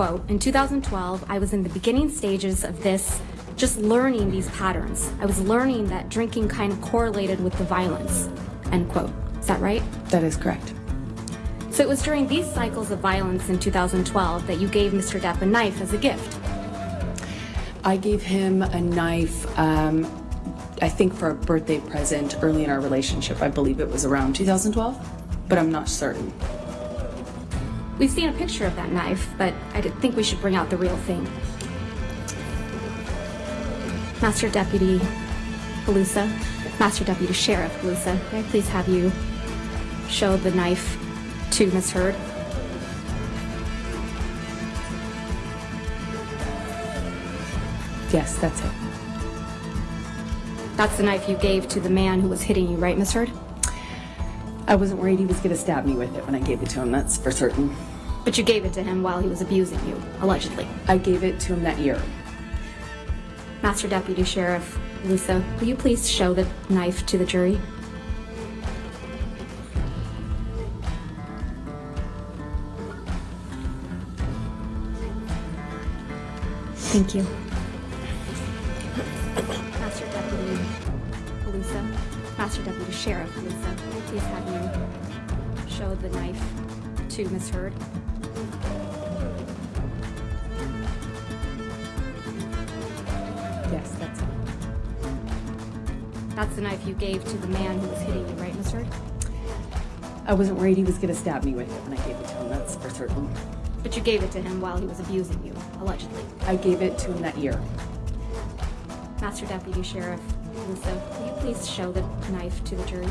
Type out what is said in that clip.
quote, in 2012, I was in the beginning stages of this, just learning these patterns. I was learning that drinking kind of correlated with the violence, end quote. Is that right? That is correct. So it was during these cycles of violence in 2012 that you gave Mr. Depp a knife as a gift. I gave him a knife, um, I think for a birthday present early in our relationship. I believe it was around 2012, but I'm not certain. We've seen a picture of that knife, but I think we should bring out the real thing. Master Deputy Halusa, Master Deputy Sheriff Halusa, may I please have you show the knife to Miss Heard? Yes, that's it. That's the knife you gave to the man who was hitting you, right, Miss Heard? I wasn't worried he was going to stab me with it when I gave it to him, that's for certain. But you gave it to him while he was abusing you, allegedly. I gave it to him that year. Master Deputy Sheriff Lisa, will you please show the knife to the jury? Thank you. Master Deputy Lusa, Master Deputy Sheriff you please have you show the knife to Miss Heard? Yes, that's it. That's the knife you gave to the man who was hitting you, right, mister? I wasn't worried he was going to stab me with it when I gave it to him, that's for certain. But you gave it to him while he was abusing you, allegedly. I gave it to him that year. Master Deputy Sheriff Lusa, will you please show the knife to the jury?